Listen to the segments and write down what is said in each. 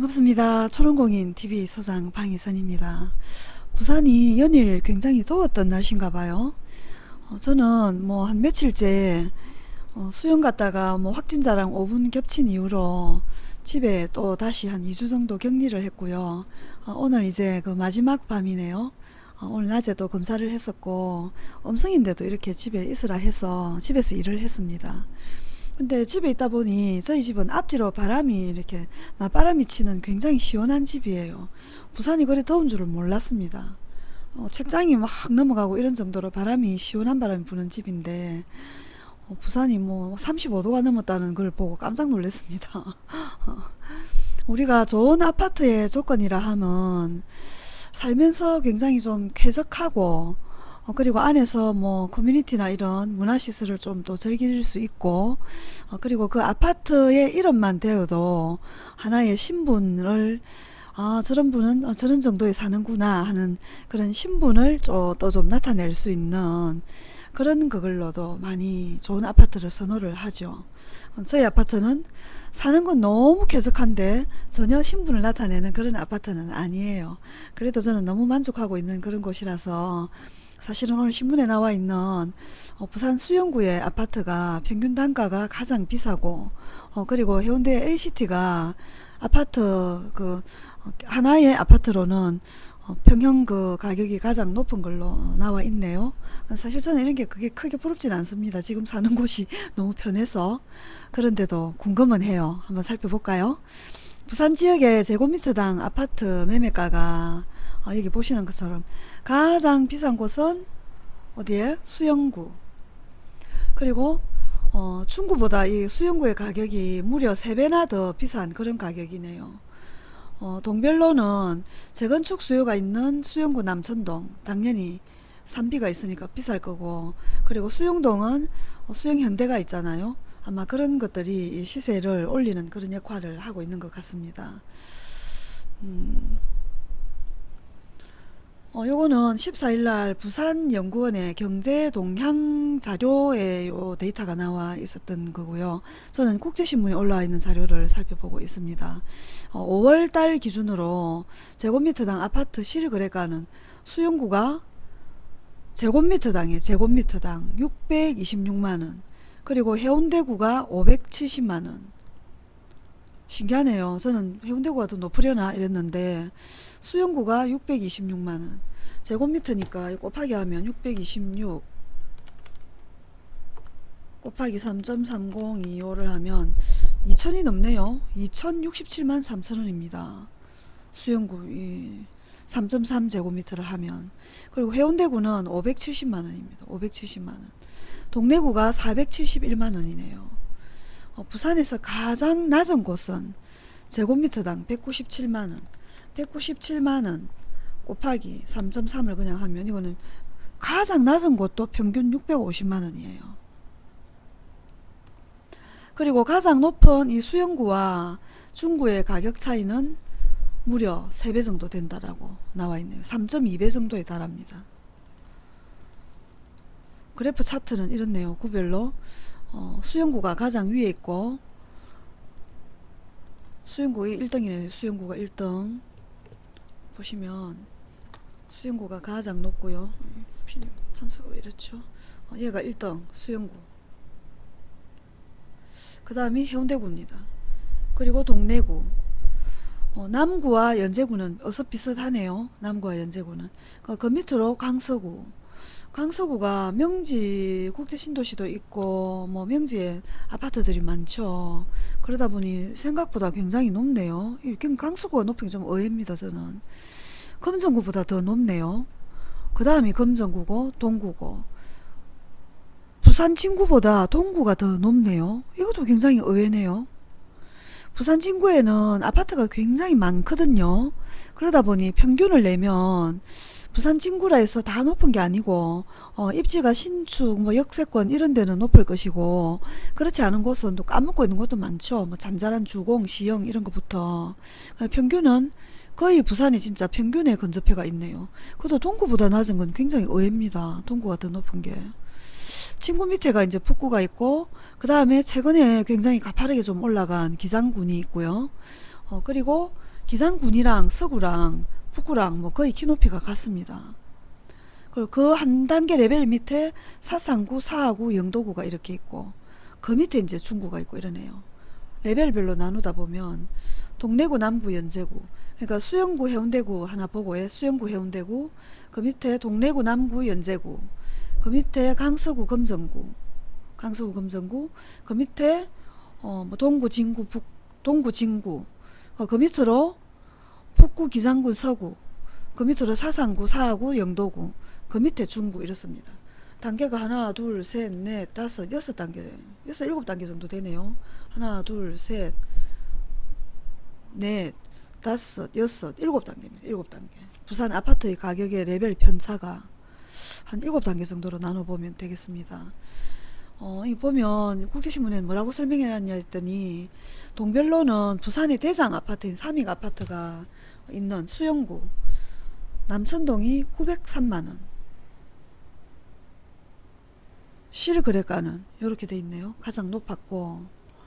반갑습니다. 초롱공인 TV 소장 방희선입니다. 부산이 연일 굉장히 더웠던 날씨인가 봐요. 어, 저는 뭐 한 며칠째 어, 수영 갔다가 뭐 확진자랑 5분 겹친 이후로 집에 또 다시 한 2주 정도 격리를 했고요. 어, 오늘 이제 그 마지막 밤이네요. 어, 오늘 낮에 또 검사를 했었고 음성인데도 이렇게 집에 있으라 해서 집에서 일을 했습니다. 근데 집에 있다 보니 저희 집은 앞뒤로 바람이 이렇게 맞바람이 치는 굉장히 시원한 집이에요. 부산이 그리 더운 줄을 몰랐습니다. 어, 책장이 막 넘어가고 이런 정도로 바람이 시원한 바람이 부는 집인데 어, 부산이 뭐 35도가 넘었다는 걸 보고 깜짝 놀랐습니다. 우리가 좋은 아파트의 조건이라 하면 살면서 굉장히 좀 쾌적하고 어, 그리고 안에서 뭐 커뮤니티나 이런 문화시설을 좀 또 즐길 수 있고 어, 그리고 그 아파트의 이름만 되어도 하나의 신분을 아 저런 분은 어, 저런 정도에 사는구나 하는 그런 신분을 또 좀 나타낼 수 있는 그런 그걸로도 많이 좋은 아파트를 선호를 하죠. 어, 저희 아파트는 사는 건 너무 쾌적한데 전혀 신분을 나타내는 그런 아파트는 아니에요. 그래도 저는 너무 만족하고 있는 그런 곳이라서 사실은 오늘 신문에 나와 있는 어, 부산 수영구의 아파트가 평균 단가가 가장 비싸고 어, 그리고 해운대 LCT가 아파트 그 어, 하나의 아파트로는 어, 평형 그 가격이 가장 높은 걸로 나와 있네요. 사실 저는 이런 게 그게 크게 부럽진 않습니다. 지금 사는 곳이 너무 편해서 그런데도 궁금은 해요. 한번 살펴볼까요? 부산 지역의 제곱미터당 아파트 매매가가 어, 여기 보시는 것처럼 가장 비싼 곳은 어디에? 수영구. 그리고 어, 중구보다 이 수영구의 가격이 무려 3배나 더 비싼 그런 가격이네요. 어, 동별로는 재건축 수요가 있는 수영구 남천동 당연히 산비가 있으니까 비쌀 거고 그리고 수영동은 어, 수영현대가 있잖아요. 아마 그런 것들이 시세를 올리는 그런 역할을 하고 있는 것 같습니다. 음. 어, 요거는 14일날 부산연구원의 경제동향 자료에 요 데이터가 나와 있었던 거고요. 저는 국제신문에 올라와 있는 자료를 살펴보고 있습니다. 어, 5월달 기준으로 제곱미터당 아파트 실거래가는 수용구가 제곱미터당에 제곱미터당 626만원 그리고 해운대구가 570만원 신기하네요. 저는 해운대구가 더 높으려나 이랬는데 수영구가 626만원 제곱미터니까 곱하기 하면 626 곱하기 3.3025를 하면 2000이 넘네요. 2067만 3천원입니다. 수영구 3.3 제곱미터를 하면 그리고 해운대구는 570만원입니다. 570만원 동래구가 471만원이네요. 어, 부산에서 가장 낮은 곳은 제곱미터당 197만원. 197만원 곱하기 3.3을 그냥 하면 이거는 가장 낮은 곳도 평균 650만원이에요. 그리고 가장 높은 이 수영구와 중구의 가격 차이는 무려 3배 정도 된다라고 나와 있네요. 3.2배 정도에 달합니다. 그래프 차트는 이렇네요. 구별로 어, 수영구가 가장 위에 있고 수영구가 1등이네. 수영구가 1등. 보시면 수영구가 가장 높고요. 판서가 왜 이렇죠? 어, 얘가 1등 수영구. 그 다음이 해운대구입니다. 그리고 동래구. 어, 남구와 연제구는 어서 비슷하네요. 남구와 연제구는. 그, 그 밑으로 강서구 강서구가 명지 국제신도시도 있고 뭐 명지에 아파트들이 많죠. 그러다 보니 생각보다 굉장히 높네요. 강서구가 높은 게 좀 의외입니다. 저는. 금정구보다 더 높네요. 그 다음이 금정구고 동구고 부산 진구보다 동구가 더 높네요. 이것도 굉장히 의외네요. 부산 진구에는 아파트가 굉장히 많거든요. 그러다 보니 평균을 내면 부산 진구라 해서 다 높은 게 아니고 어, 입지가 신축 뭐 역세권 이런 데는 높을 것이고 그렇지 않은 곳은 또 까먹고 있는 곳도 많죠. 뭐 잔잔한 주공 시형 이런 것부터. 평균은 거의 부산이 진짜 평균에 근접해가 있네요. 그래도 동구보다 낮은 건 굉장히 의외입니다. 동구가 더 높은 게. 진구 밑에가 이제 북구가 있고 그 다음에 최근에 굉장히 가파르게 좀 올라간 기장군이 있고요. 어, 그리고 기장군이랑 서구랑 북구랑 뭐 거의 키 높이가 같습니다. 그리고 그 한 단계 레벨 밑에 사상구, 사하구, 영도구가 이렇게 있고 그 밑에 이제 중구가 있고 이러네요. 레벨별로 나누다 보면 동래구, 남구, 연제구. 그러니까 수영구, 해운대구 하나 보고 예, 수영구, 해운대구. 그 밑에 동래구, 남구, 연제구. 그 밑에 강서구, 금정구. 강서구, 금정구. 그 밑에 어, 뭐 동구, 진구, 북, 동구, 진구. 어, 그 밑으로 북구, 기장군, 서구 그 밑으로 사상구, 사하구, 영도구 그 밑에 중구 이렇습니다. 단계가 하나, 둘, 셋, 넷, 다섯, 여섯 단계, 여섯, 일곱 단계 정도 되네요. 하나, 둘, 셋, 넷, 다섯, 여섯, 일곱 단계입니다. 일곱 단계. 부산 아파트의 가격의 레벨 편차가 한 일곱 단계 정도로 나눠보면 되겠습니다. 어, 이 보면 국제신문에 뭐라고 설명해놨냐 했더니 동별로는 부산의 대장 아파트인 삼익 아파트가 있는 수영구 남천동이 903만원 실거래가는 이렇게 돼 있네요. 가장 높았고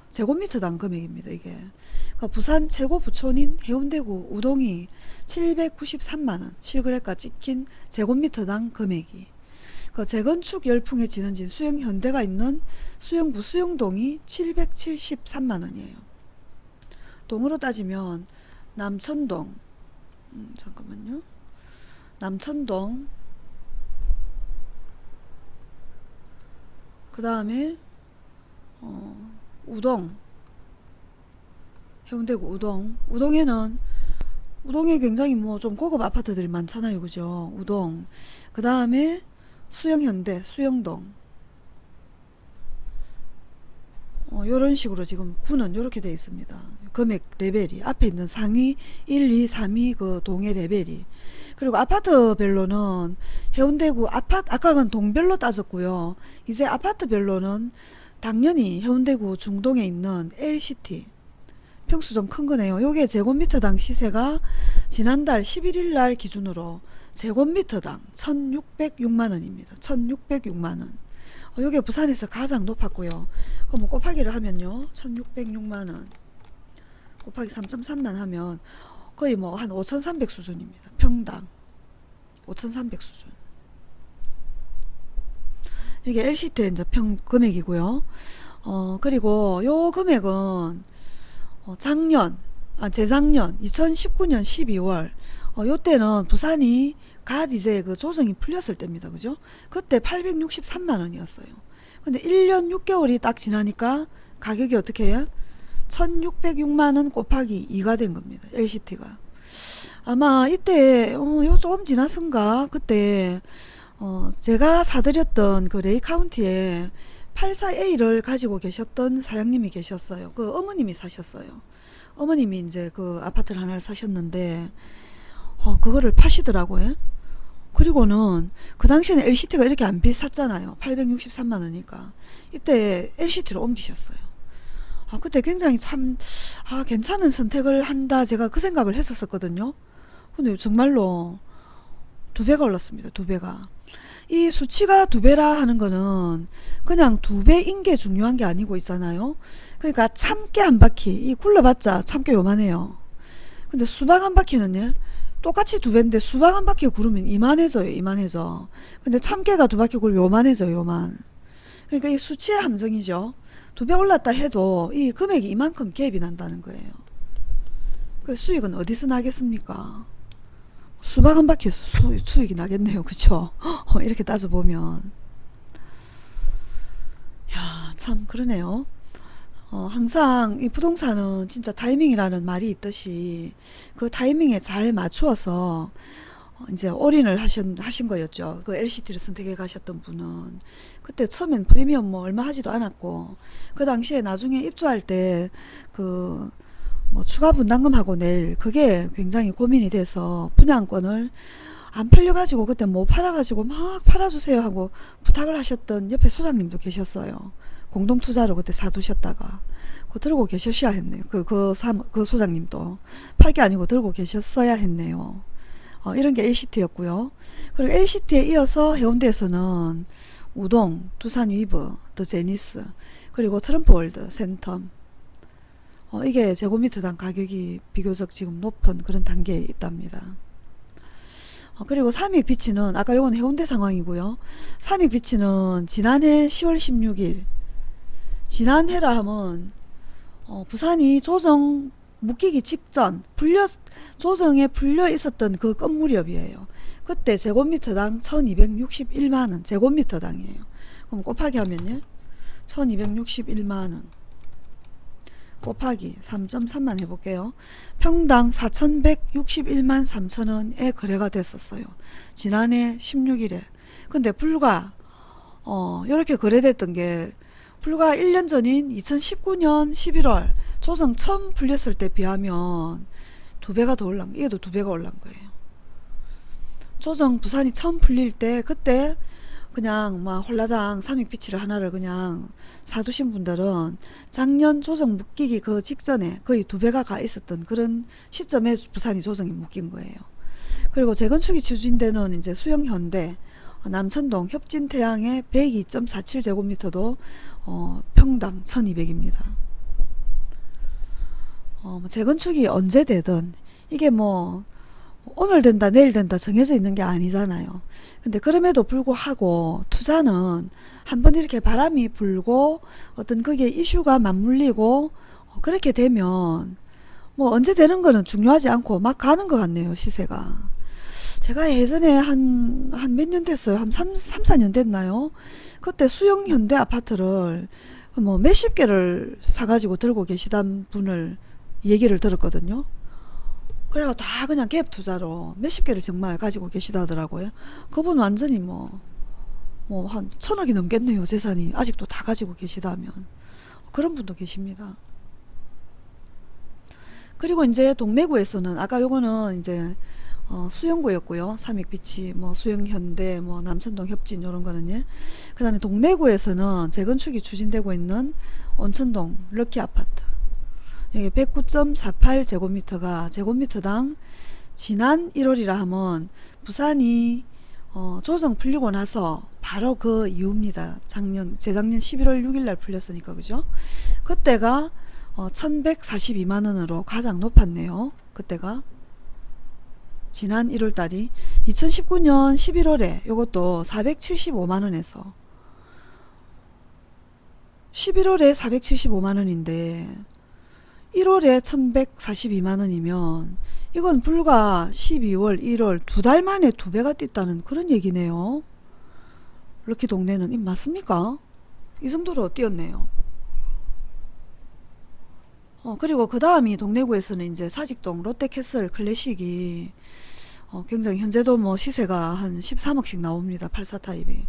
제곱미터당 금액입니다. 이게 그러니까 부산 최고 부촌인 해운대구 우동이 793만원 실거래가 찍힌 제곱미터당 금액이 그 재건축 열풍에 지는진 수영 현대가 있는 수영구 수영동이 773만원이에요. 동으로 따지면 남천동 음, 잠깐만요. 남천동. 그 다음에 어, 우동. 해운대구 우동. 우동에는 우동에 굉장히 뭐 좀 고급 아파트들이 많잖아요. 그죠? 우동. 그 다음에 수영현대 수영동 어, 요런 식으로 지금 구는 요렇게 되어 있습니다. 금액 레벨이 앞에 있는 상위 1, 2, 3위 그 동의 레벨이. 그리고 아파트별로는 해운대구 아파트 아까는 동별로 따졌고요. 이제 아파트별로는 당연히 해운대구 중동에 있는 LCT 평수 좀 큰 거네요. 요게 제곱미터당 시세가 지난달 11일 날 기준으로 제곱미터당 1606만원입니다. 1606만원 어, 요게 부산에서 가장 높았고요. 그럼 뭐 곱하기를 하면요. 1606만원. 곱하기 3.3만 하면 거의 뭐 한 5300 수준입니다. 평당. 5300 수준. 이게 LCT 이제 평 금액이고요. 어 그리고 요 금액은 어, 작년 아 재작년 2019년 12월 어, 요때는 부산이 갓 이제 그 조정이 풀렸을 때입니다. 그죠? 그때 863만 원이었어요. 근데 1년 6개월이 딱 지나니까 가격이 어떻게 해요? 1606만 원 곱하기 2가 된 겁니다. LCT가. 아마 이때 어, 요 조금 지났은가 그때 어, 제가 사드렸던 그 레이 카운티에 84A를 가지고 계셨던 사장님이 계셨어요. 그 어머님이 사셨어요. 어머님이 이제 그 아파트를 하나를 사셨는데 어, 그거를 파시더라고요. 그리고는 그 당시에는 LCT가 이렇게 안 비쌌잖아요. 863만원이니까. 이때 LCT로 옮기셨어요. 아, 그때 굉장히 참, 아, 괜찮은 선택을 한다. 제가 그 생각을 했었거든요. 근데 정말로 두 배가 올랐습니다. 두 배가. 이 수치가 두 배라 하는 거는 그냥 두 배인 게 중요한 게 아니고 있잖아요. 그러니까 참깨 한 바퀴, 이 굴러봤자 참깨 요만해요. 근데 수박 한 바퀴는 요 똑같이 두 배인데 수박 한 바퀴 구르면 이만해져요. 이만해져. 근데 참깨가 두 바퀴 구르면 요만해져요. 요만. 그러니까 이 수치의 함정이죠. 두 배 올랐다 해도 이 금액이 이만큼 갭이 난다는 거예요. 그 수익은 어디서 나겠습니까? 수박 한 바퀴에서 수, 수익이 나겠네요. 그쵸? 어, 이렇게 따져보면. 야, 참, 그러네요. 어, 항상 이 부동산은 진짜 타이밍이라는 말이 있듯이 그 타이밍에 잘 맞추어서 어, 이제 올인을 하신, 하신 거였죠. 그 LCT를 선택해 가셨던 분은. 그때 처음엔 프리미엄 뭐 얼마 하지도 않았고, 그 당시에 나중에 입주할 때, 그, 뭐 추가 분담금하고 낼, 그게 굉장히 고민이 돼서 분양권을 안 팔려가지고 그때 뭐 팔아가지고 막 팔아주세요 하고 부탁을 하셨던 옆에 소장님도 계셨어요. 공동투자로 그때 사두셨다가. 그 들고 계셨어야 했네요. 그, 그, 사, 그 소장님도. 팔 게 아니고 들고 계셨어야 했네요. 어, 이런 게 LCT였고요. 그리고 LCT에 이어서 해운대에서는 우동, 두산 위브, 더 제니스, 그리고 트럼프월드, 센텀 어, 이게 제곱미터당 가격이 비교적 지금 높은 그런 단계에 있답니다. 어, 그리고 삼익비치는 아까 요건 해운대 상황이고요. 삼익비치는 지난해 10월 16일 지난해라 하면 어, 부산이 조정 묶이기 직전 풀려 조정에 풀려 있었던 그 건무렵이에요. 그때 제곱미터당 1261만원 제곱미터당이에요. 그럼 곱하기 하면요. 1261만원 곱하기 3.3만 해볼게요. 평당 4,161만 3천원에 거래가 됐었어요. 지난해 16일에. 근데 불과 어 이렇게 거래됐던 게 불과 1년 전인 2019년 11월 조정 처음 풀렸을 때 비하면 두 배가 더 올란 이게 더두 배가 올란 거예요. 조정 부산이 처음 풀릴 때 그때 그냥 막 홀라당 삼익비치를 하나를 그냥 사두신 분들은 작년 조정 묶이기 그 직전에 거의 두 배가 가 있었던 그런 시점에 부산이 조정이 묶인 거예요. 그리고 재건축이 추진되는 이제 수영현대 어, 남천동 협진태양의 102.47제곱미터도 어, 평당 1200입니다. 어, 뭐 재건축이 언제 되든 이게 뭐 오늘 된다 내일 된다 정해져 있는 게 아니잖아요. 근데 그럼에도 불구하고 투자는 한번 이렇게 바람이 불고 어떤 그게 이슈가 맞물리고 어, 그렇게 되면 뭐 언제 되는 거는 중요하지 않고 막 가는 것 같네요 시세가. 제가 예전에 한, 한 몇 년 됐어요. 한 3, 3, 4년 됐나요? 그때 수영 현대 아파트를 뭐 몇십 개를 사가지고 들고 계시던 분을 얘기를 들었거든요. 그래가 다 그냥 갭 투자로 몇십 개를 정말 가지고 계시다더라고요. 그분 완전히 뭐, 뭐 한 천억이 넘겠네요. 재산이. 아직도 다 가지고 계시다면. 그런 분도 계십니다. 그리고 이제 동래구에서는 아까 요거는 이제 어, 수영구였고요. 삼익비치, 뭐 수영현대, 뭐 남천동 협진 이런 거는요. 그 다음에 동래구에서는 재건축이 추진되고 있는 온천동 럭키 아파트. 여기 109.48 제곱미터가 제곱미터당 지난 1월이라 하면 부산이 어, 조정 풀리고 나서 바로 그 이후입니다. 작년 재작년 11월 6일 날 풀렸으니까 그죠? 그때가 어, 1142만 원으로 가장 높았네요. 그때가 지난 1월 달이 2019년 11월에 이것도 475만 원에서 11월에 475만 원인데 1월에 1142만 원이면 이건 불과 12월 1월 두 달 만에 두 배가 뛰었다는 그런 얘기네요. 럭키 동네는 이 맞습니까? 이 정도로 뛰었네요. 어, 그리고 그 다음이 동래구에서는 이제 사직동 롯데캐슬 클래식이 어, 굉장히 현재도 뭐 시세가 한 13억씩 나옵니다. 84 타입이.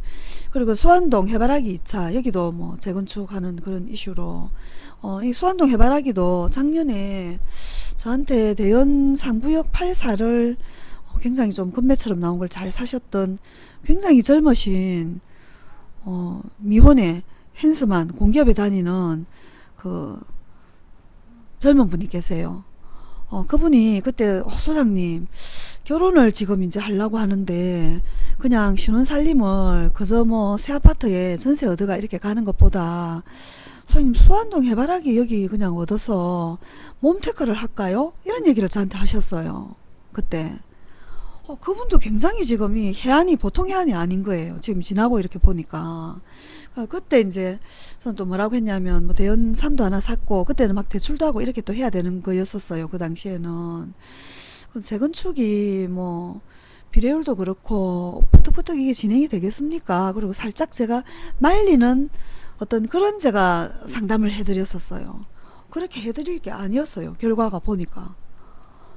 그리고 수안동 해바라기 2차 여기도 뭐 재건축하는 그런 이슈로 어, 이 수안동 해바라기도 작년에 저한테 대연 상부역 84를 굉장히 좀 금매처럼 나온 걸 잘 사셨던 굉장히 젊으신 어, 미혼의 핸스만 공기업에 다니는 그 젊은 분이 계세요. 어, 그분이 그때 어, 소장님 결혼을 지금 이제 하려고 하는데 그냥 신혼 살림을 그저 뭐 새 아파트에 전세 얻어가 이렇게 가는 것보다 소장님 수안동 해바라기 여기 그냥 얻어서 몸테크를 할까요? 이런 얘기를 저한테 하셨어요. 그때. 어, 그분도 굉장히 지금 이 해안이 보통 해안이 아닌 거예요. 지금 지나고 이렇게 보니까. 어, 그때 이제 저는 또 뭐라고 했냐면 뭐 대연 산도 하나 샀고 그때는 막 대출도 하고 이렇게 또 해야 되는 거였었어요. 그 당시에는. 재건축이 뭐 비례율도 그렇고 푸득푸득 이게 진행이 되겠습니까? 그리고 살짝 제가 말리는 어떤 그런 제가 상담을 해드렸었어요. 그렇게 해드릴 게 아니었어요. 결과가 보니까.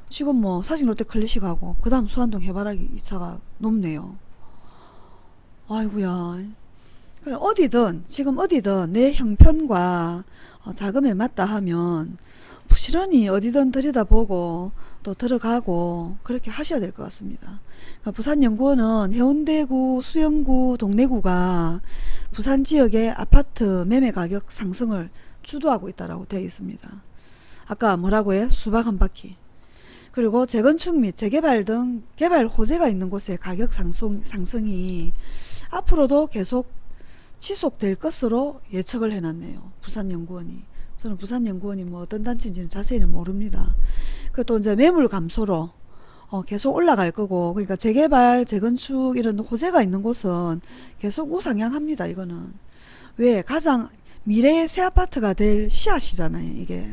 지금 뭐 사진 롯데 클래식하고 그 다음 수안동 해바라기 2차가 높네요. 아이구야 어디든 지금 어디든 내 형편과 어, 자금에 맞다 하면 부지런히 어디든 들여다보고 또 들어가고 그렇게 하셔야 될 것 같습니다. 그러니까 부산연구원은 해운대구, 수영구, 동래구가 부산 지역의 아파트 매매 가격 상승을 주도하고 있다고 되어 있습니다. 아까 뭐라고 해? 수박 한 바퀴. 그리고 재건축 및 재개발 등 개발 호재가 있는 곳의 가격 상승, 상승이 앞으로도 계속 지속될 것으로 예측을 해놨네요. 부산연구원이. 저는 부산연구원이 뭐 어떤 단체인지는 자세히는 모릅니다. 그또 이제 매물 감소로 어, 계속 올라갈 거고 그러니까 재개발, 재건축 이런 호재가 있는 곳은 계속 우상향합니다. 이거는 왜 가장 미래의 새 아파트가 될 씨앗이잖아요. 이게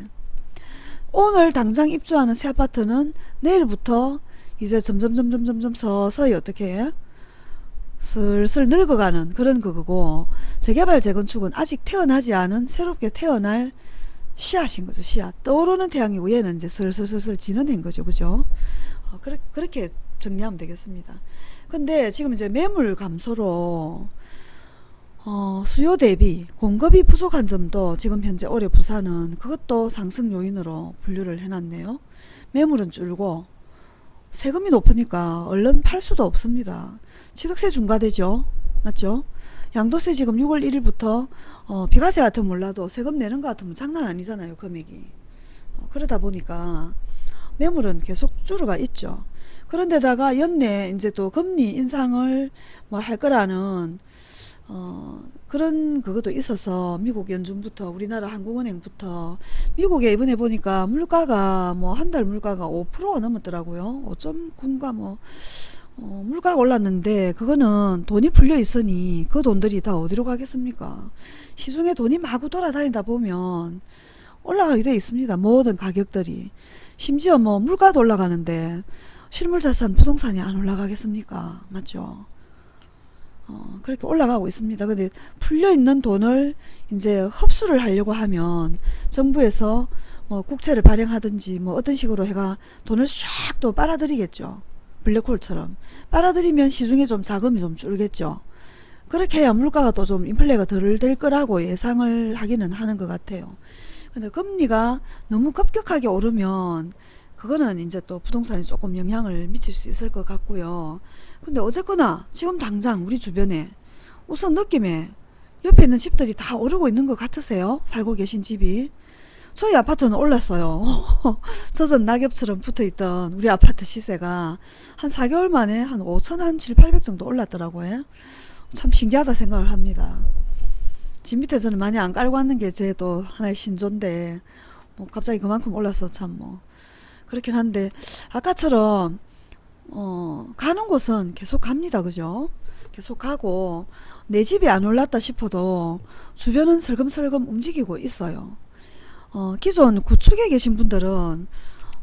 오늘 당장 입주하는 새 아파트는 내일부터 이제 점점 점점 점점 서서히 어떻게 해? 슬슬 늙어가는 그런 그거고 재개발 재건축은 아직 태어나지 않은 새롭게 태어날 씨앗인 거죠 씨앗 떠오르는 태양이 위에는 이제 슬슬슬슬 지는 인 거죠 그죠 어, 그렇, 그렇게 정리하면 되겠습니다 근데 지금 이제 매물 감소로 어, 수요 대비 공급이 부족한 점도 지금 현재 올해 부산은 그것도 상승 요인으로 분류를 해놨네요 매물은 줄고 세금이 높으니까 얼른 팔 수도 없습니다. 취득세 중과되죠. 맞죠? 양도세 지금 6월 1일부터 어, 비과세 같으면 몰라도 세금 내는 것 같으면 장난 아니잖아요. 금액이. 어, 그러다 보니까 매물은 계속 줄어가 있죠. 그런데다가 연내 이제 또 금리 인상을 뭐할 거라는 어, 그런 그것도 있어서 미국 연준부터 우리나라 한국은행부터 미국에 이번에 보니까 물가가 뭐 한 달 물가가 5%가 넘었더라고요. 5.9인가 뭐 어, 물가가 올랐는데 그거는 돈이 풀려 있으니 그 돈들이 다 어디로 가겠습니까? 시중에 돈이 마구 돌아다니다 보면 올라가게 돼 있습니다. 모든 가격들이. 심지어 뭐 물가도 올라가는데 실물자산 부동산이 안 올라가겠습니까? 맞죠? 어, 그렇게 올라가고 있습니다. 근데 풀려있는 돈을 이제 흡수를 하려고 하면 정부에서 뭐 국채를 발행하든지 뭐 어떤 식으로 해가 돈을 쫙또 빨아들이겠죠. 블랙홀처럼. 빨아들이면 시중에 좀 자금이 좀 줄겠죠. 그렇게 해야 물가가 또 좀 인플레가 덜 될 거라고 예상을 하기는 하는 것 같아요. 근데 금리가 너무 급격하게 오르면 그거는 이제 또 부동산에 조금 영향을 미칠 수 있을 것 같고요. 근데 어쨌거나 지금 당장 우리 주변에 우선 느낌에 옆에 있는 집들이 다 오르고 있는 것 같으세요? 살고 계신 집이. 저희 아파트는 올랐어요. 젖은 낙엽처럼 붙어있던 우리 아파트 시세가 한 4개월 만에 한 5천 한 7, 800 정도 올랐더라고요. 참 신기하다 생각을 합니다. 집 밑에 저는 많이 안 깔고 왔는 게 제 또 하나의 신조인데 뭐 갑자기 그만큼 올라서 참 뭐 그렇긴 한데 아까처럼 어 가는 곳은 계속 갑니다. 그죠? 계속 가고 내 집이 안 올랐다 싶어도 주변은 슬금슬금 움직이고 있어요. 어 기존 구축에 계신 분들은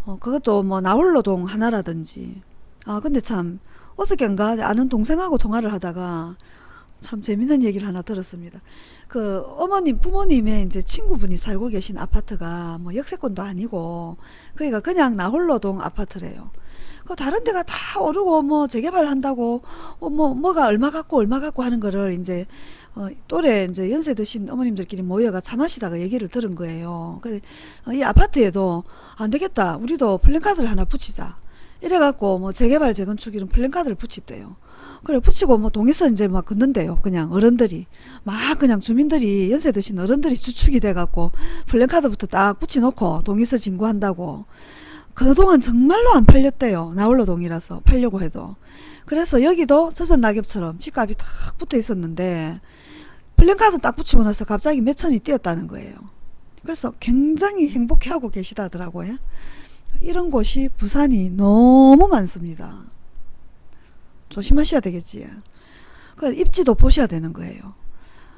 어 그것도 뭐 나홀로동 하나라든지. 아 근데 참 어저께인가? 아는 동생하고 통화를 하다가 참 재밌는 얘기를 하나 들었습니다. 그 어머님 부모님의 이제 친구분이 살고 계신 아파트가 뭐 역세권도 아니고 그러니까 그냥 나홀로동 아파트래요. 그 다른 데가 다 오르고 뭐 재개발 한다고 어, 뭐 뭐가 얼마 갖고 얼마 갖고 하는 거를 이제 어, 또래 이제 연세 드신 어머님들끼리 모여가 차 마시다가 얘기를 들은 거예요. 그이 어, 아파트에도 안 되겠다. 우리도 플랜카드를 하나 붙이자. 이래갖고 뭐 재개발 재건축 이런 플랜카드를 붙였대요. 그래 붙이고 뭐 동에서 이제 막 긋는데요. 그냥 어른들이 막 그냥 주민들이 연세 드신 어른들이 주축이 돼갖고 플랜카드부터 딱 붙여놓고 동에서 진구한다고 그동안 정말로 안 팔렸대요. 나홀로 동이라서 팔려고 해도 그래서 여기도 젖은 낙엽처럼 집값이 탁 붙어 있었는데 플랜카드 딱 붙이고 나서 갑자기 몇 천이 뛰었다는 거예요. 그래서 굉장히 행복해하고 계시다더라고요. 이런 곳이 부산이 너무 많습니다. 조심하셔야 되겠지. 그 입지도 보셔야 되는 거예요.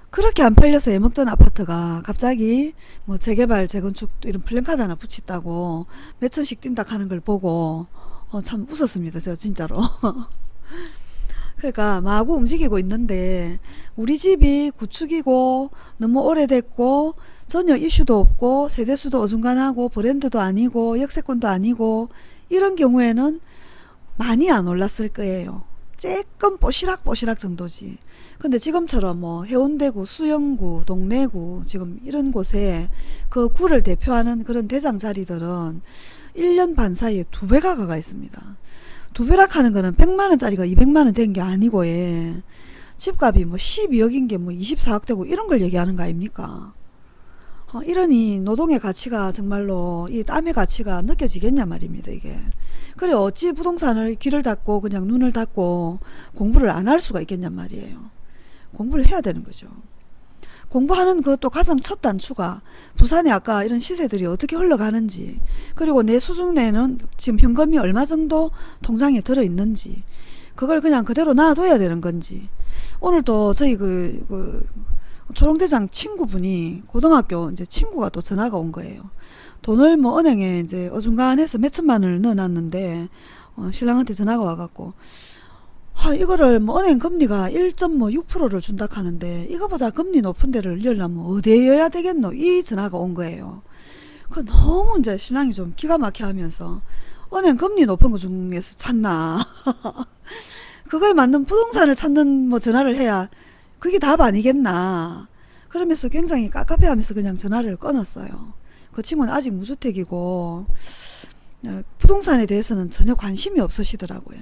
그렇게 안 팔려서 애먹던 아파트가 갑자기 뭐 재개발 재건축 이런 플랜카드 하나 붙였다고 몇 천씩 뛴다 하는 걸 보고 어, 참 웃었습니다. 제가 진짜로. 그러니까 마구 움직이고 있는데 우리 집이 구축이고 너무 오래됐고 전혀 이슈도 없고 세대수도 어중간하고 브랜드도 아니고 역세권도 아니고 이런 경우에는 많이 안 올랐을 거예요. 조금 뽀시락뽀시락 정도지. 근데 지금처럼 뭐 해운대구, 수영구, 동래구 지금 이런 곳에 그 구를 대표하는 그런 대장 자리들은 1년 반 사이에 두 배가 가가 있습니다. 두 배락 하는 거는 100만원짜리가 200만원 된 게 아니고 예. 집값이 뭐 12억인 게 뭐 24억 되고 이런 걸 얘기하는 거 아닙니까? 어, 이러니 노동의 가치가 정말로 이 땀의 가치가 느껴지겠냐 말입니다 이게. 그래 어찌 부동산을 귀를 닫고 그냥 눈을 닫고 공부를 안 할 수가 있겠냔 말이에요. 공부를 해야 되는 거죠. 공부하는 것도 가장 첫 단추가 부산에 아까 이런 시세들이 어떻게 흘러가는지 그리고 내 수중 내는 지금 현금이 얼마 정도 통장에 들어있는지 그걸 그냥 그대로 놔둬야 되는 건지 오늘도 저희 그, 그 초롱대장 친구분이 고등학교 이제 친구가 또 전화가 온 거예요. 돈을 뭐 은행에 이제 어중간해서 몇 천만 원을 넣어놨는데 어, 신랑한테 전화가 와갖고 아, 이거를 뭐 은행 금리가 1.6%를 준다 하는데 이거보다 금리 높은 데를 열려면 어디에여야 되겠노 이 전화가 온 거예요. 그 너무 이제 신랑이 좀 기가 막혀 하면서 은행 금리 높은 거 중에서 찾나 그거에 맞는 부동산을 찾는 뭐 전화를 해야 그게 답 아니겠나 그러면서 굉장히 깝깝해 하면서 그냥 전화를 끊었어요. 그 친구는 아직 무주택이고 어, 부동산에 대해서는 전혀 관심이 없으시더라고요.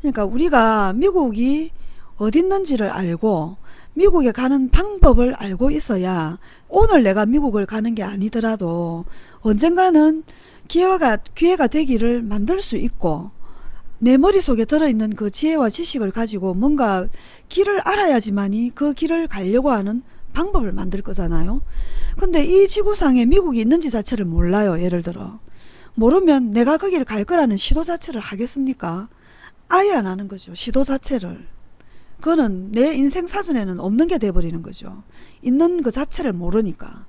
그러니까 우리가 미국이 어디 있는지를 알고 미국에 가는 방법을 알고 있어야 오늘 내가 미국을 가는 게 아니더라도 언젠가는 기회가, 기회가 되기를 만들 수 있고 내 머릿속에 들어있는 그 지혜와 지식을 가지고 뭔가 길을 알아야지만이 그 길을 가려고 하는 방법을 만들 거잖아요. 근데 이 지구상에 미국이 있는지 자체를 몰라요. 예를 들어. 모르면 내가 거기를 갈 거라는 시도 자체를 하겠습니까? 아예 안 하는 거죠. 시도 자체를. 그거는 내 인생 사전에는 없는 게 돼버리는 거죠. 있는 그 자체를 모르니까.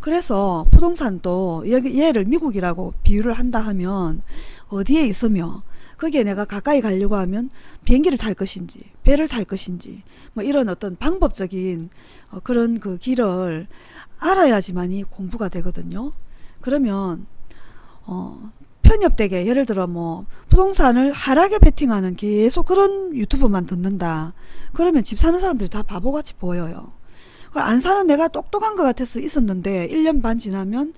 그래서 부동산도 얘를 미국이라고 비유를 한다 하면 어디에 있으며 거기에 내가 가까이 가려고 하면 비행기를 탈 것인지 배를 탈 것인지 뭐 이런 어떤 방법적인 어 그런 그 길을 알아야지만이 공부가 되거든요. 그러면 어 편협되게 예를 들어 뭐 부동산을 하락에 베팅하는 계속 그런 유튜브만 듣는다. 그러면 집 사는 사람들이 다 바보같이 보여요. 안 사는 내가 똑똑한 것 같아서 있었는데 1년 반 지나면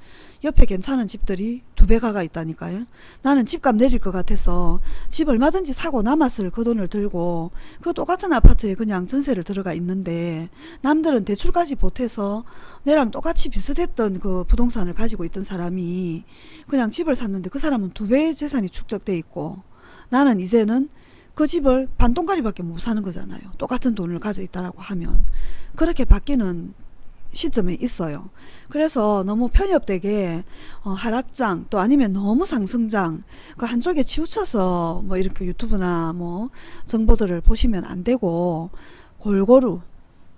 옆에 괜찮은 집들이 두 배가가 있다니까요. 나는 집값 내릴 것 같아서 집 얼마든지 사고 남았을 그 돈을 들고 그 똑같은 아파트에 그냥 전세를 들어가 있는데 남들은 대출까지 보태서 내랑 똑같이 비슷했던 그 부동산을 가지고 있던 사람이 그냥 집을 샀는데 그 사람은 두 배의 재산이 축적돼 있고 나는 이제는 그 집을 반동가리밖에 못 사는 거잖아요. 똑같은 돈을 가져 있다라고 하면 그렇게 바뀌는 시점에 있어요. 그래서 너무 편협되게 어, 하락장 또 아니면 너무 상승장 그 한쪽에 치우쳐서 뭐 이렇게 유튜브나 뭐 정보들을 보시면 안 되고 골고루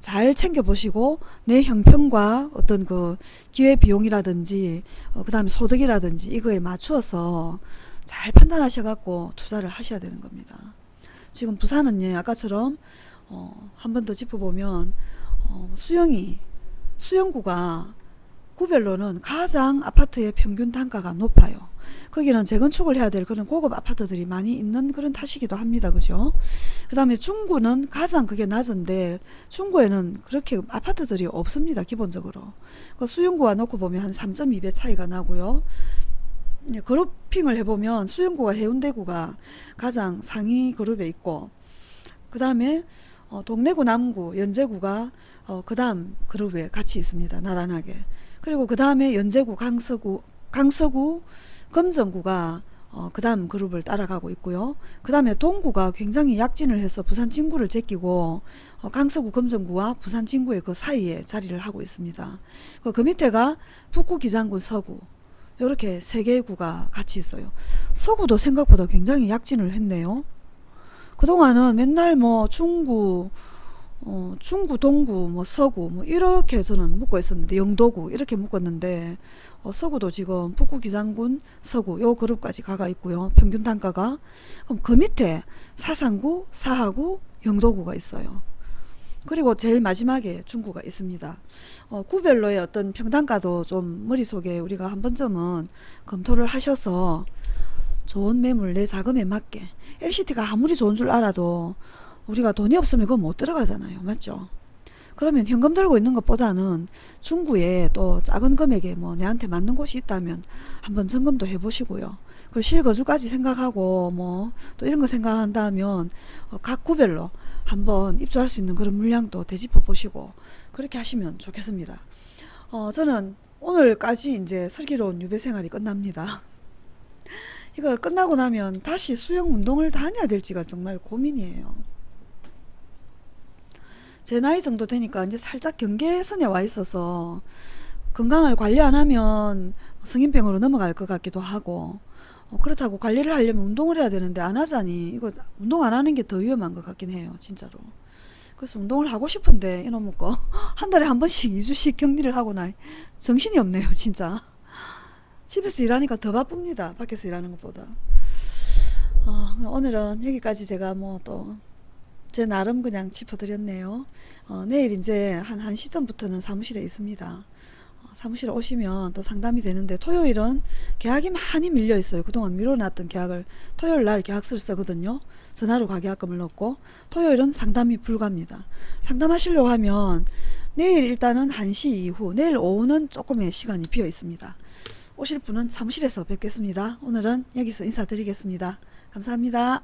잘 챙겨보시고 내 형편과 어떤 그 기회비용이라든지 어, 그 다음에 소득이라든지 이거에 맞추어서 잘 판단하셔갖고 투자를 하셔야 되는 겁니다. 지금 부산은 예, 아까처럼 어, 한 번 더 짚어보면 어, 수영이 수영구가 구별로는 가장 아파트의 평균 단가가 높아요. 거기는 재건축을 해야 될 그런 고급 아파트들이 많이 있는 그런 탓이기도 합니다. 그죠? 그 다음에 중구는 가장 그게 낮은데 중구에는 그렇게 아파트들이 없습니다. 기본적으로. 그 수영구와 놓고 보면 한 3.2배 차이가 나고요. 그룹핑을 해보면 수영구가 해운대구가 가장 상위 그룹에 있고 그 다음에 어, 동래구 남구 연제구가 어, 그 다음 그룹에 같이 있습니다. 나란하게. 그리고 그 다음에 연제구 강서구 강서구 금정구가 어, 그 다음 그룹을 따라가고 있고요. 그 다음에 동구가 굉장히 약진을 해서 부산 진구를 제끼고 어, 강서구 금정구와 부산 진구의 그 사이에 자리를 하고 있습니다. 그, 그 밑에가 북구 기장군 서구 이렇게 세 개의 구가 같이 있어요. 서구도 생각보다 굉장히 약진을 했네요. 그동안은 맨날 뭐 중구 어, 중구, 동구, 뭐 서구 뭐 이렇게 저는 묶고 있었는데 영도구 이렇게 묶었는데 어, 서구도 지금 북구 기장군 서구 요 그룹까지 가가 있고요. 평균 단가가 그럼 그 밑에 사상구, 사하구, 영도구가 있어요. 그리고 제일 마지막에 중구가 있습니다. 어, 구별로의 어떤 평단가도 좀 머릿속에 우리가 한 번쯤은 검토를 하셔서 좋은 매물 내 자금에 맞게 LCT가 아무리 좋은 줄 알아도 우리가 돈이 없으면 그건 못 들어가잖아요. 맞죠? 그러면 현금 들고 있는 것보다는 중구에 또 작은 금액에 뭐 내한테 맞는 곳이 있다면 한번 점검도 해보시고요. 그 실거주까지 생각하고 뭐 또 이런 거 생각한다면 어, 각 구별로 한번 입주할 수 있는 그런 물량도 되짚어 보시고 그렇게 하시면 좋겠습니다. 어, 저는 오늘까지 이제 슬기로운 유배 생활이 끝납니다. 이거 끝나고 나면 다시 수영 운동을 다녀야 될지가 정말 고민이에요. 제 나이 정도 되니까 이제 살짝 경계선에 와 있어서 건강을 관리 안 하면 성인병으로 넘어갈 것 같기도 하고 어, 그렇다고 관리를 하려면 운동을 해야 되는데 안 하자니 이거 운동 안 하는 게 더 위험한 것 같긴 해요 진짜로 그래서 운동을 하고 싶은데 이놈의 거한 달에 한 번씩 2주씩 격리를 하고 나 정신이 없네요 진짜 집에서 일하니까 더 바쁩니다 밖에서 일하는 것보다 어, 오늘은 여기까지 제가 뭐 또 제 나름 그냥 짚어드렸네요 어, 내일 이제 한 1시 전부터는 사무실에 있습니다 어, 사무실에 오시면 또 상담이 되는데 토요일은 계약이 많이 밀려 있어요. 그동안 미뤄놨던 계약을 토요일 날 계약서를 쓰거든요. 전화로 가계약금을 넣고 토요일은 상담이 불가입니다. 상담하시려고 하면 내일 일단은 1시 이후 내일 오후는 조금의 시간이 비어 있습니다. 오실 분은 사무실에서 뵙겠습니다. 오늘은 여기서 인사드리겠습니다. 감사합니다.